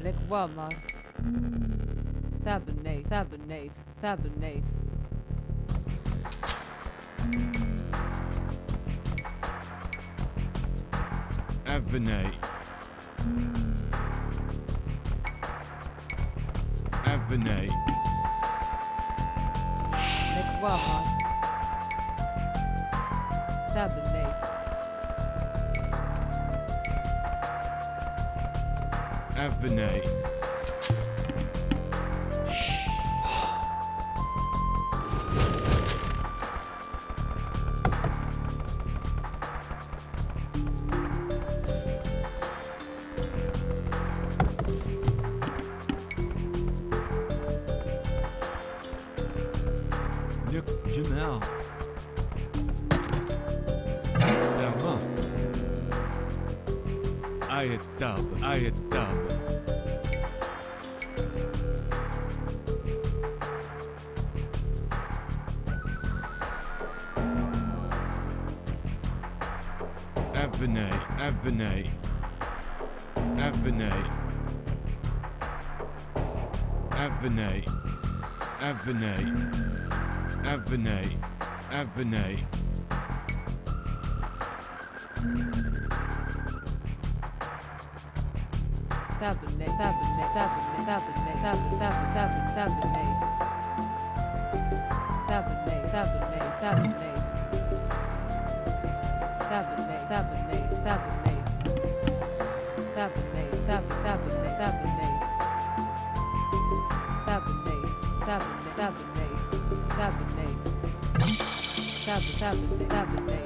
Black Walmart. Sabonase, Sabonase, Sabonase. Avenate. Avenate. Black Walmart. Sabonase. Avenate. Avenate. Avenate. Avenate. Sabonase, Sabonase, Sabonase.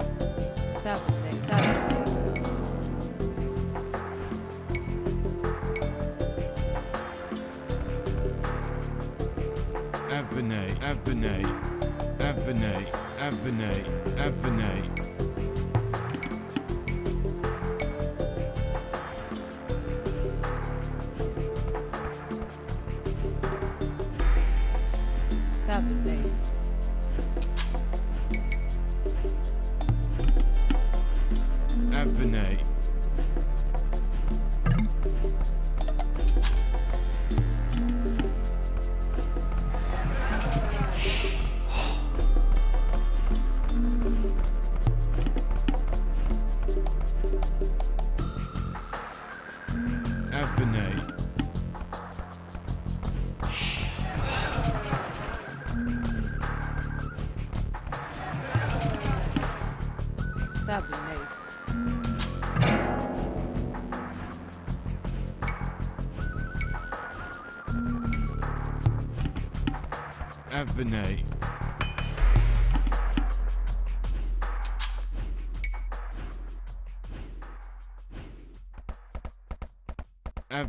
Sabonase, Sabonase,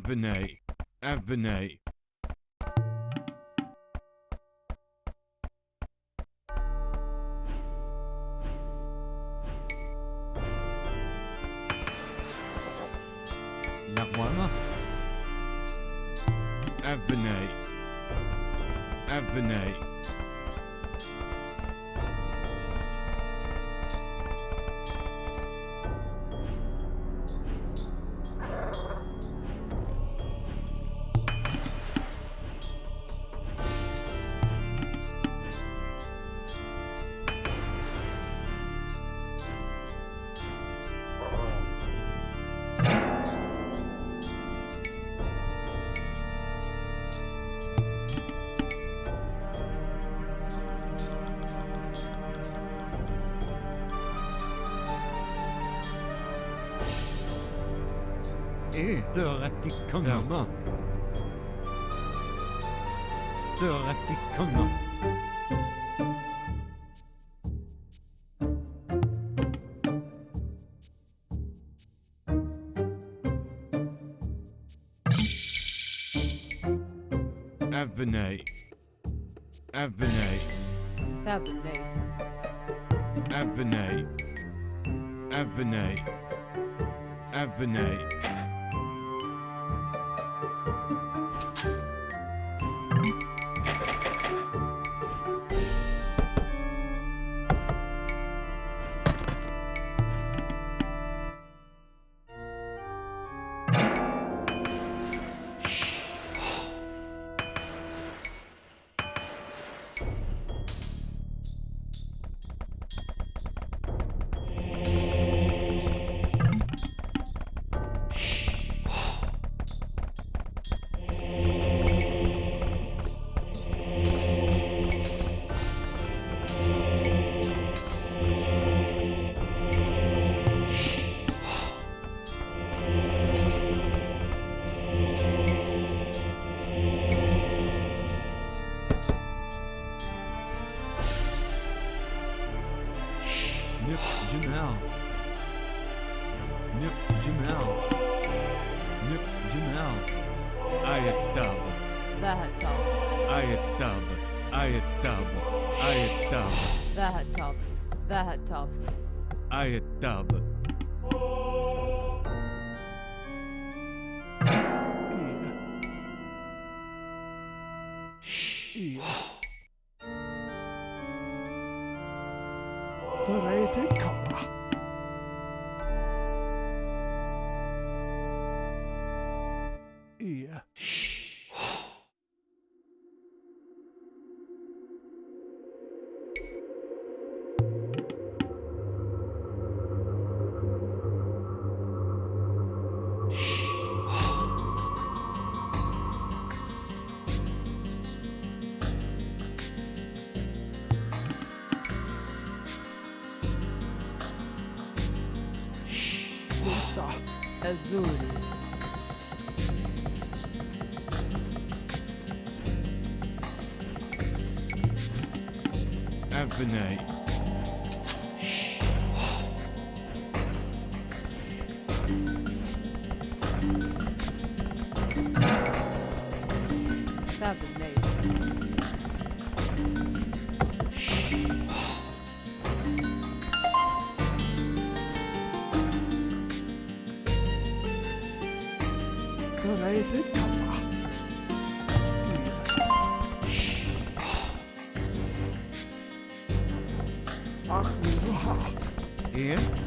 Avenate. Avenate. Eh, døra til konge. Døra til konge. Avenate. Avenate. Sabonase. Avenate. Avenate. here.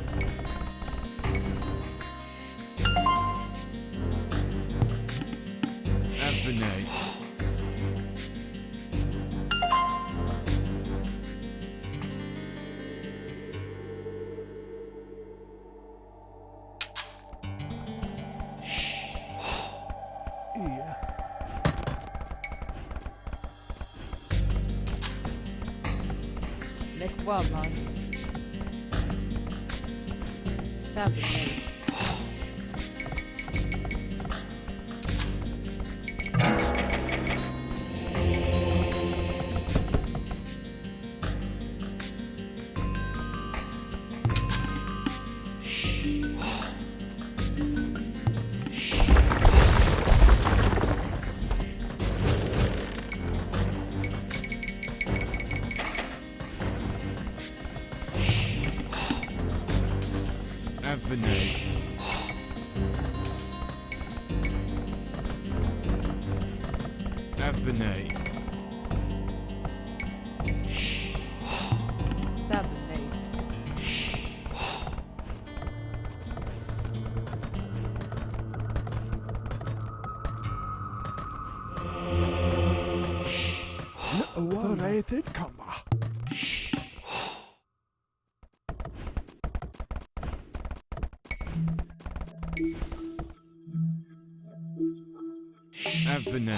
Abonné,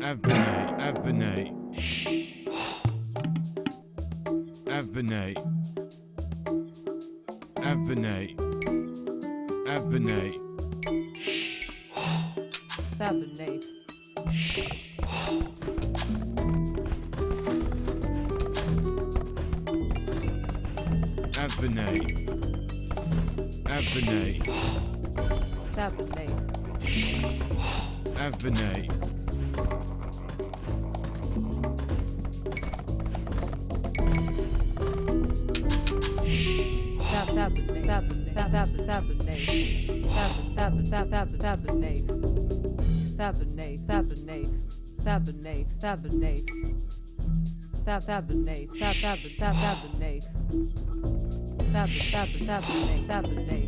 abonné, abonné. Abonné. Abonné. Abonné. Abonné. Abonné. Abonné. Abonné. Avenay. Sabinate, Sabinate, Sabinate, Sabinate, Sabinate, Sabinate,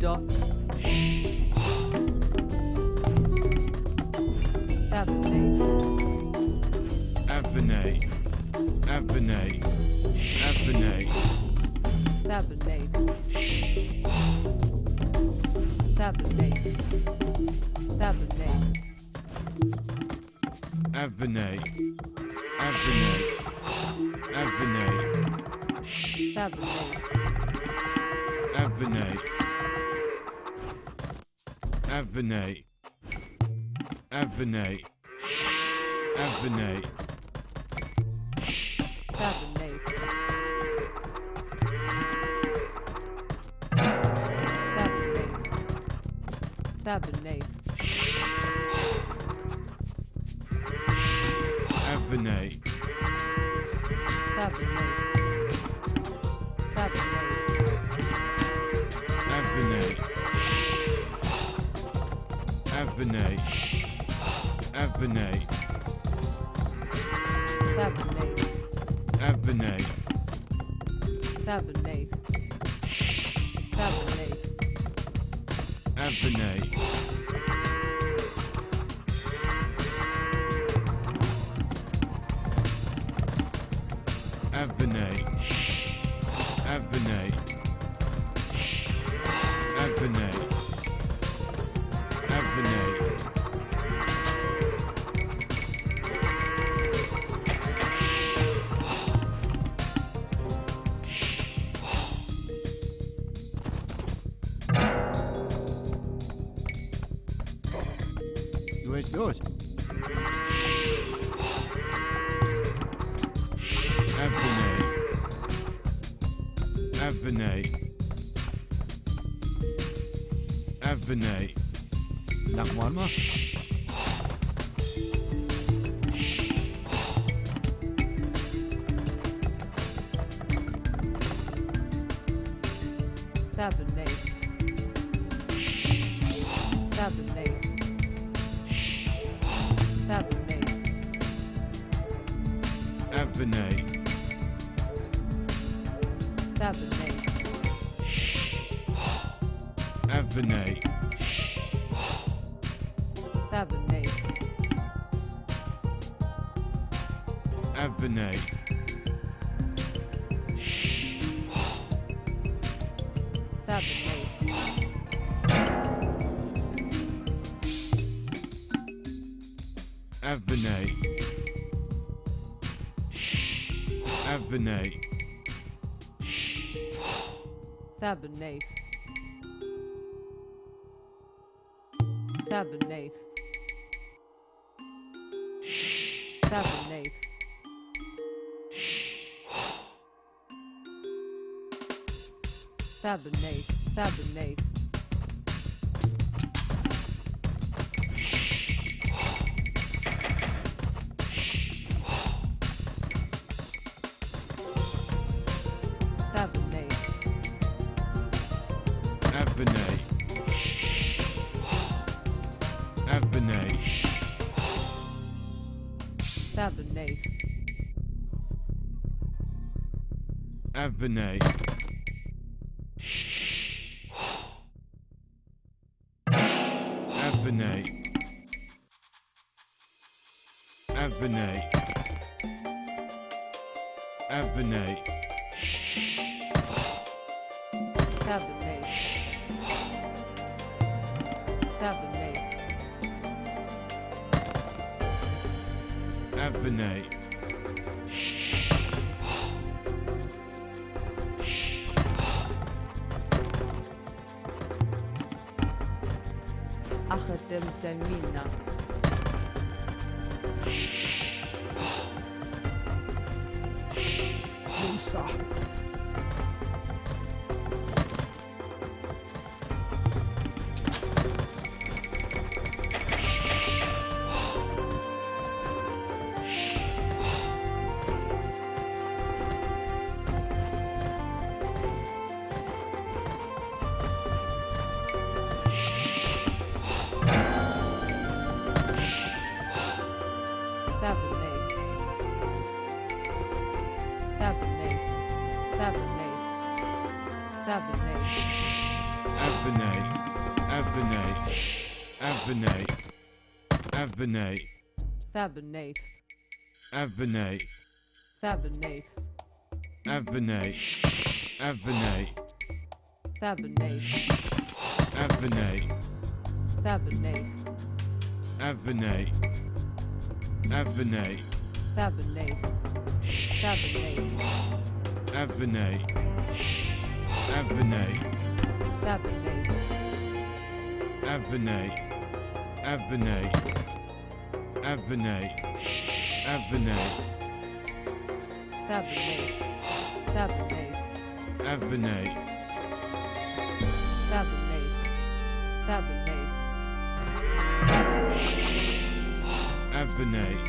Stock. Sabinase sab sabinate sab sab sabinate sab sabinate sabinate sabinate sabinate sabinate sabinate sab Sabinate. Seven days. Seven days. Anthony. Anthony. Anthony. Sabernet. Sabernet. Sabernet. Sabernet. Sabernet. Sabernet. Vinay. Avenate. seven ace, Avenate. seven ace, Avenate. Avenate. seven ace, Avenate. seven ace, Avenate. Avenate. seven ace, Avenate. Avenate. seven Avenate. Avenate. Avenate. Avenate. seven ace, seven ace, Avenate. seven ace, seven ace, Avenate.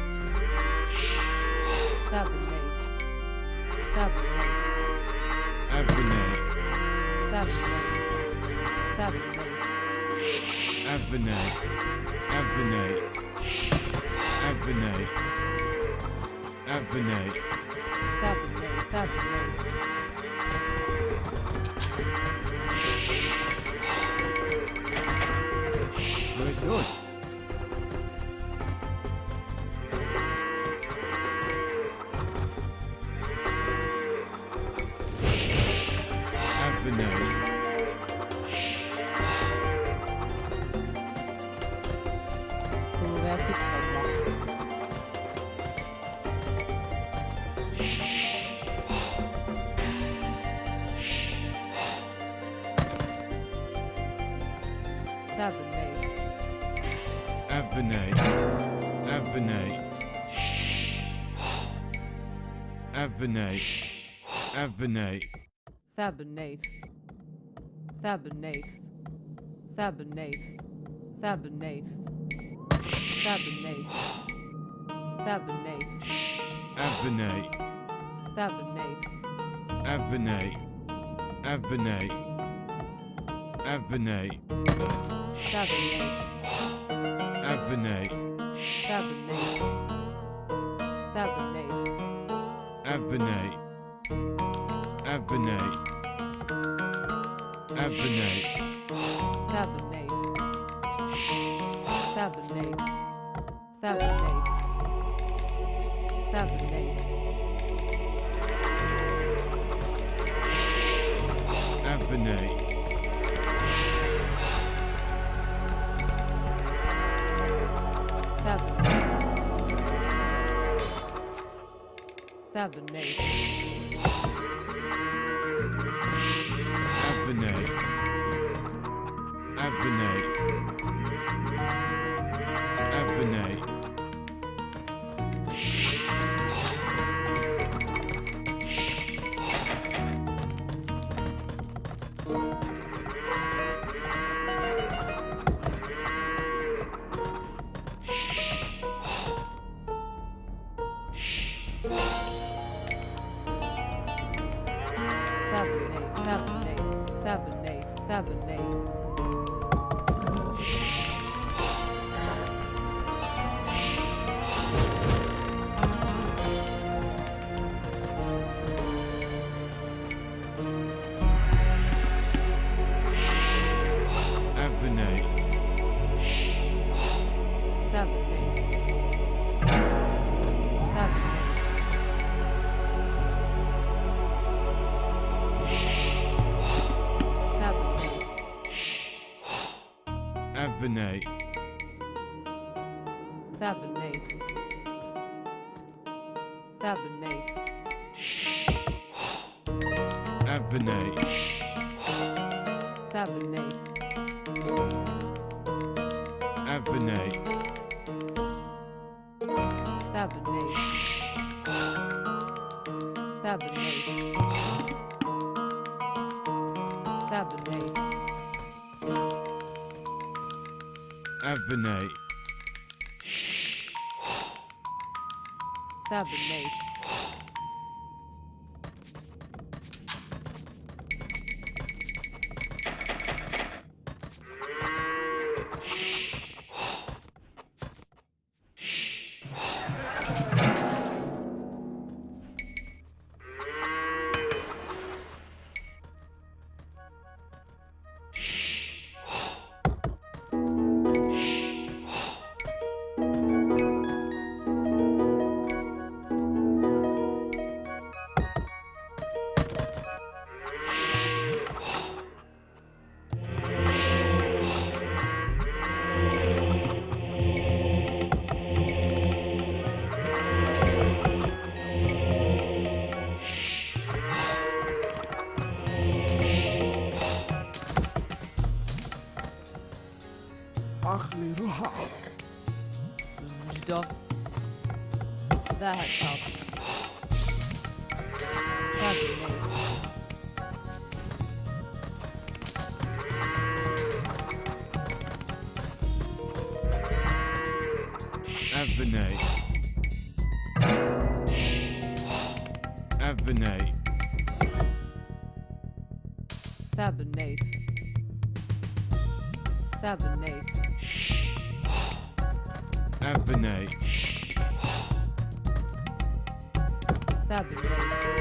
seven ace, Avenate. seven ace, seven ace, Avenate. Avenate. Avenate. Avenate. Avenate. seven ace, seven ace, seven ace, seven ace, seven ace, seven ace, Avenate. seven ace, Avenate. Avenate. Avenate. Avenate. seven ace, seven ace, Avenate. Avenate. Avenate. seven seven ace, Avenate. Seven ace. Seven Seven ace. Ujda. Have the night. Have the night. Have the night. Have the night. Have the night. Have the night.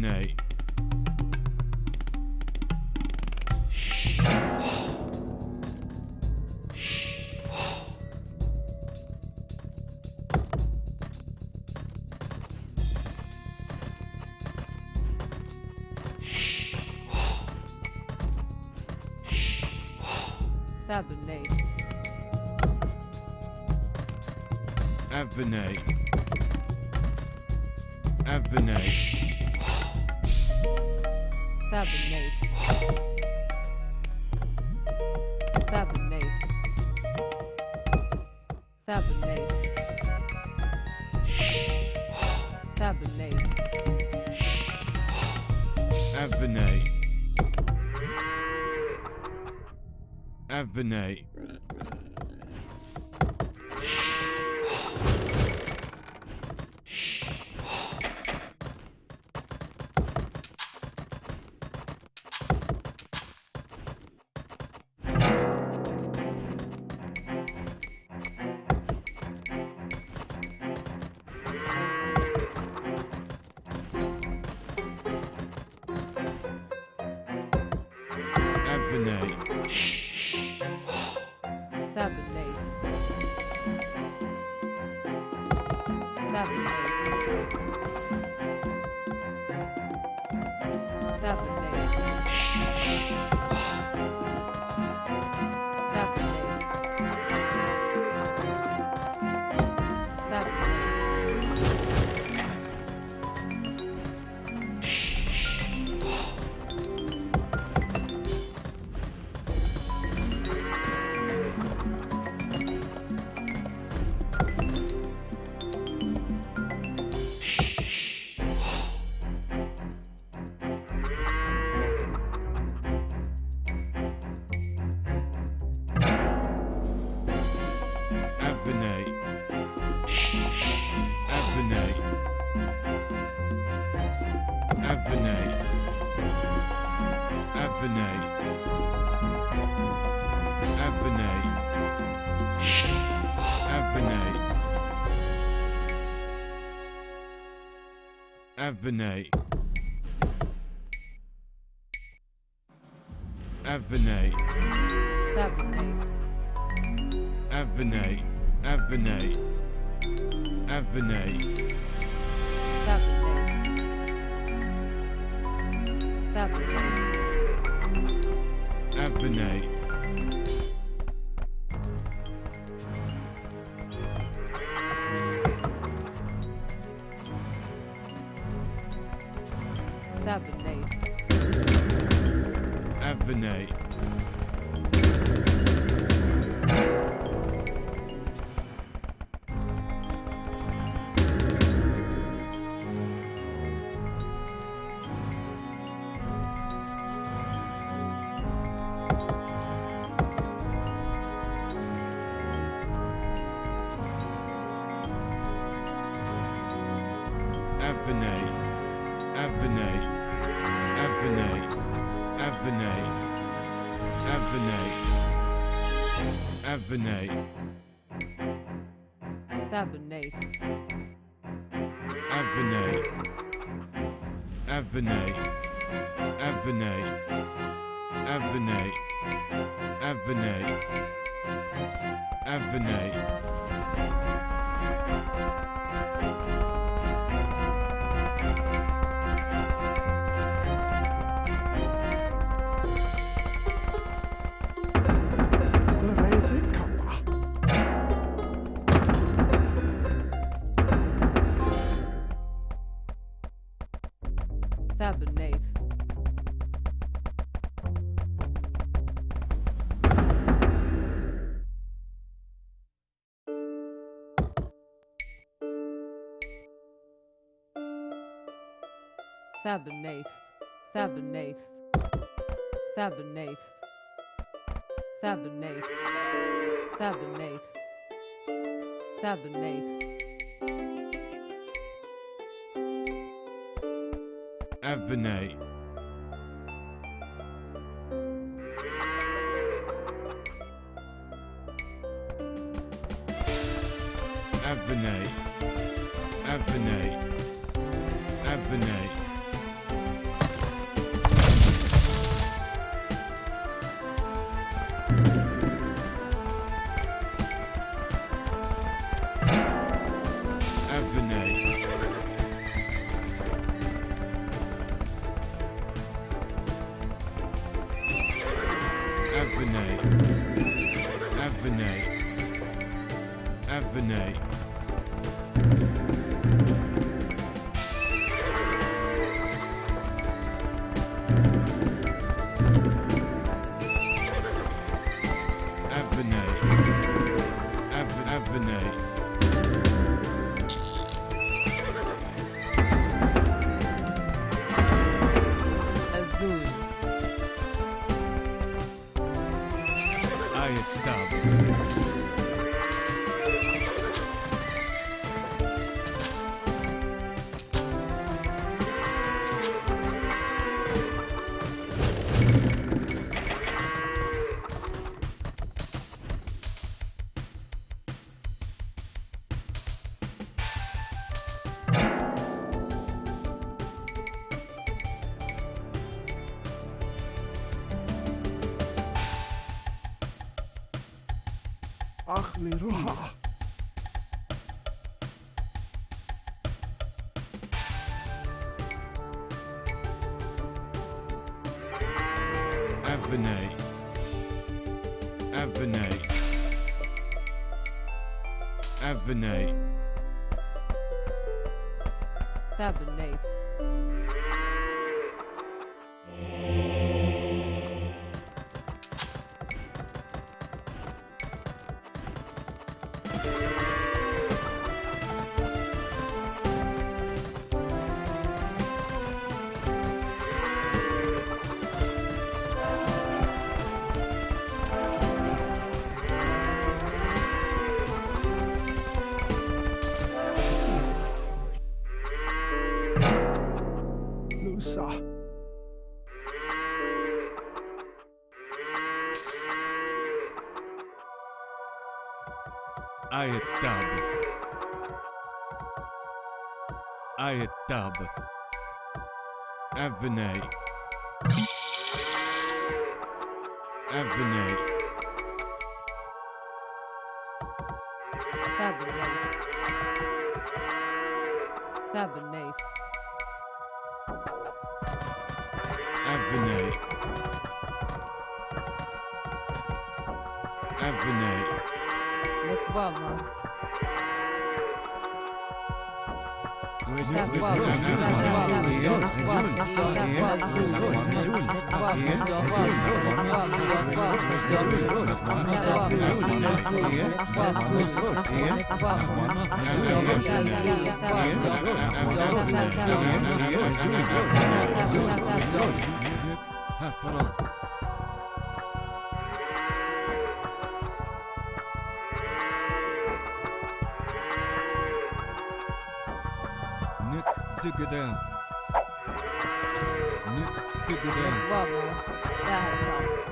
night. Abonate. Abonate. Abonate. Tavernet. Tavernet. Tavernet. Avenate. Avenate. That'd be nice. Avenate. Avenate. Cabernet Sabernace, Sabernace, Sabernace, Sabernace, Sabernace, Sabernace. Avenate. أخلي روحه Avenue. Avenue. Avenue. Sabanese. tub. Avenue. Avenue. Half full. Zugedeh. Nyt Zugedeh. Vau, vau. Tähän taas.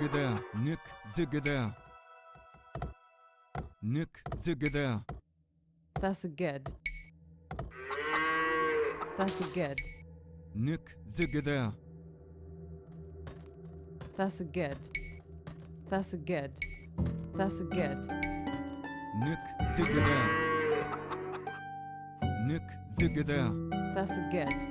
Zigada, Nick zigada. Nick zigada, That's good. That's good. Nick zigada, That's good. That's good. That's good. Nick zigada. Nick zigada, That's good.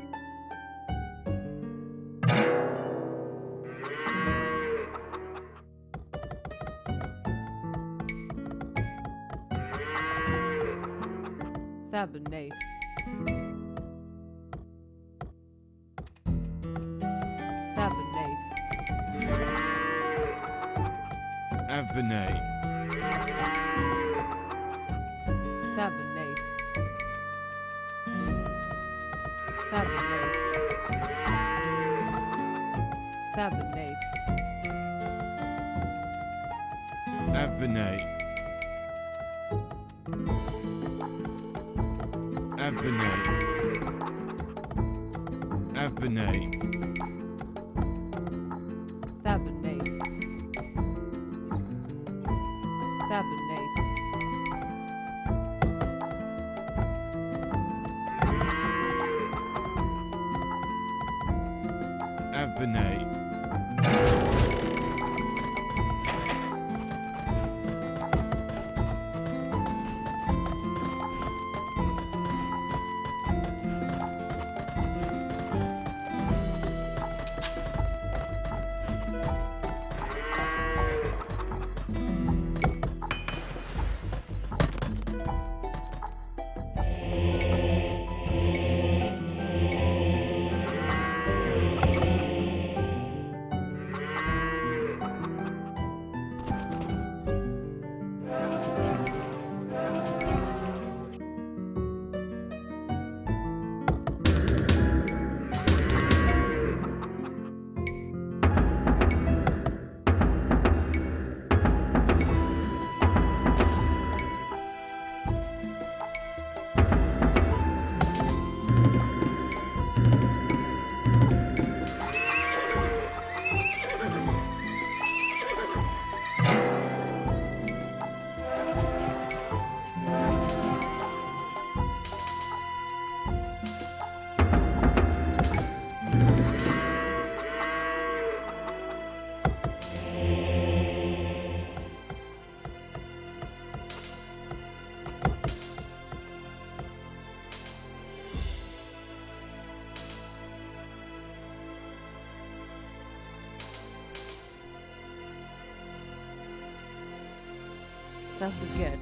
That's a good.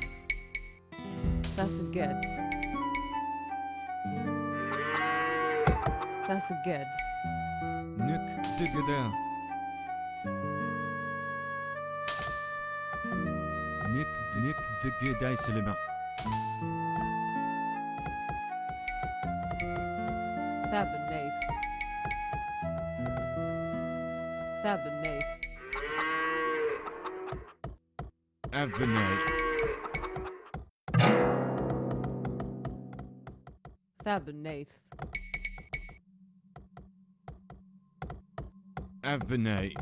That's a good. That's good. Nick zigada. Nick Nick zigada islama. I've Nate. Nate.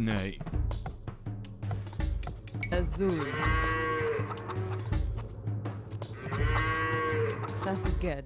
Avenay. Azul. That's good.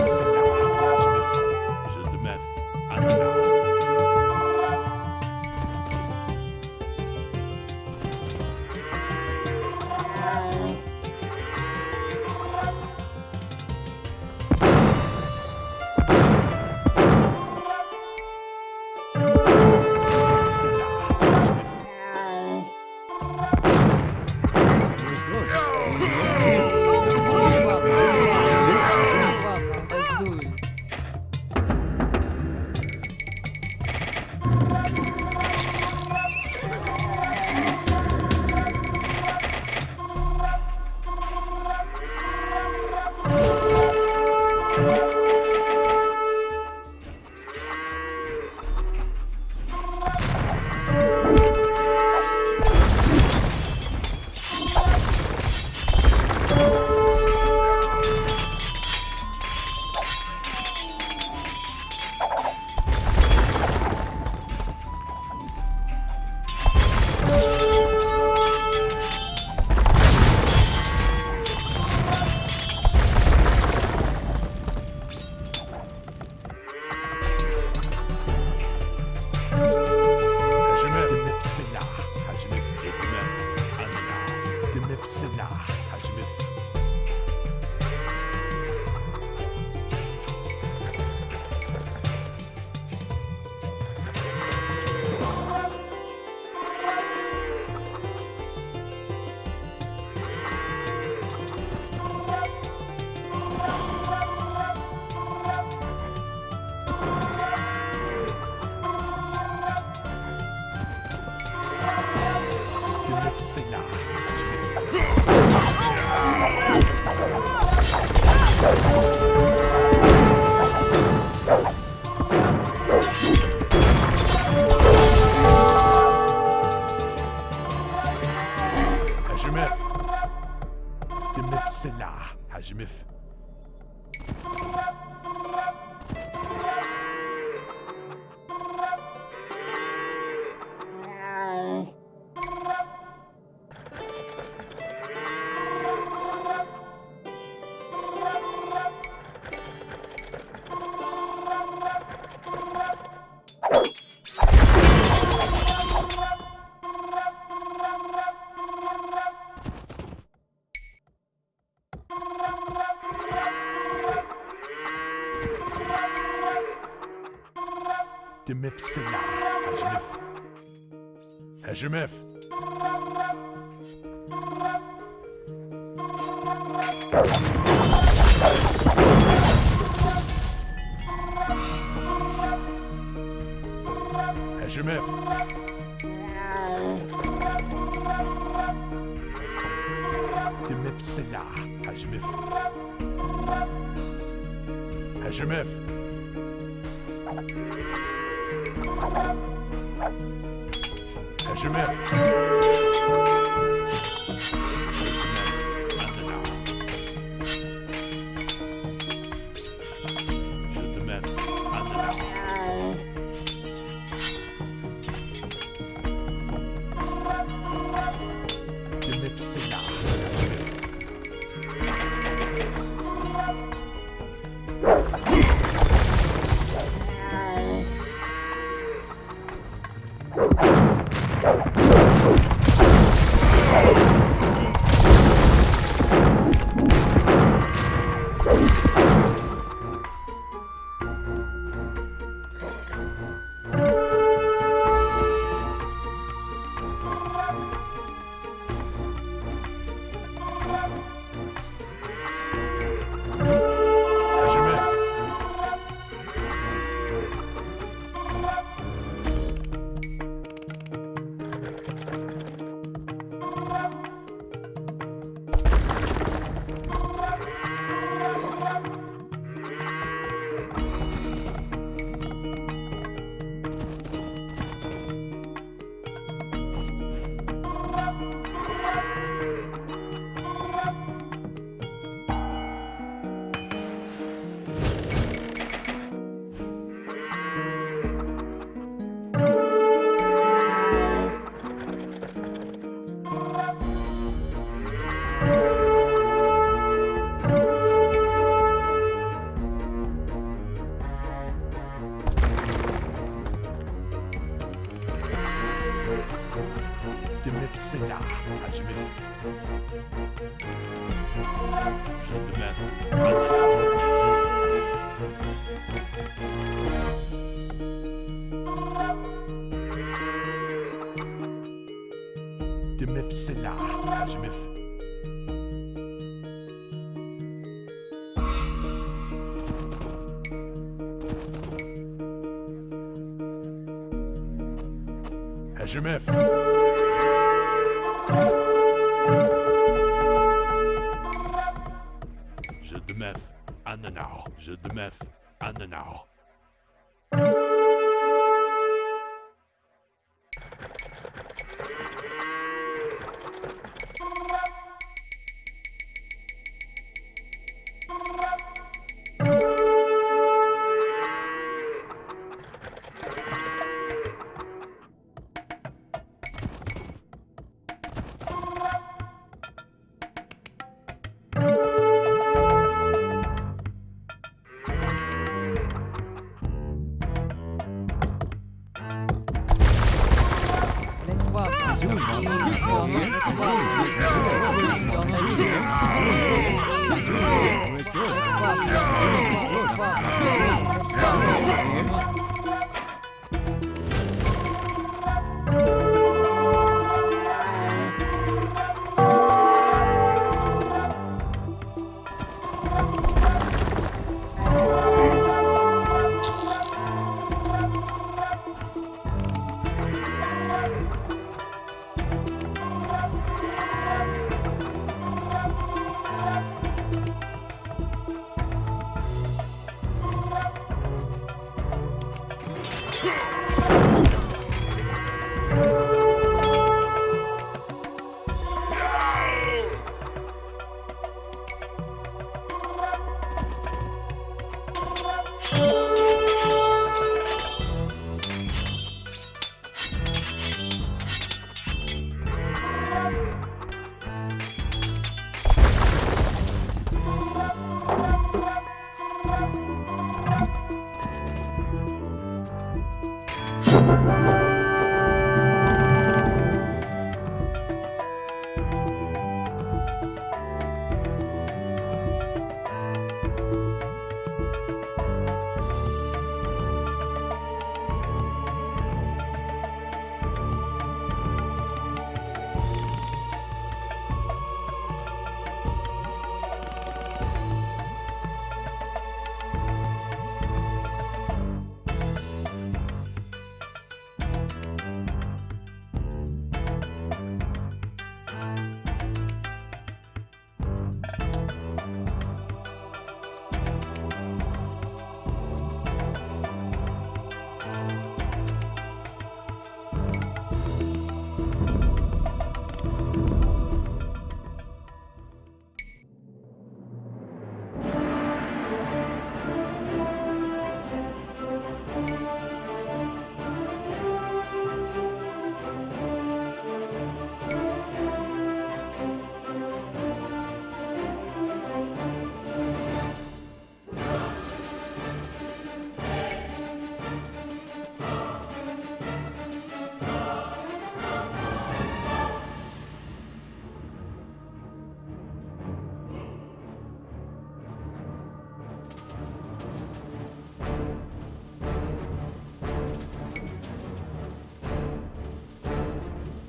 Demif HMF. Jeu de meuf, Ananao. Jeu de meuf, Ananao.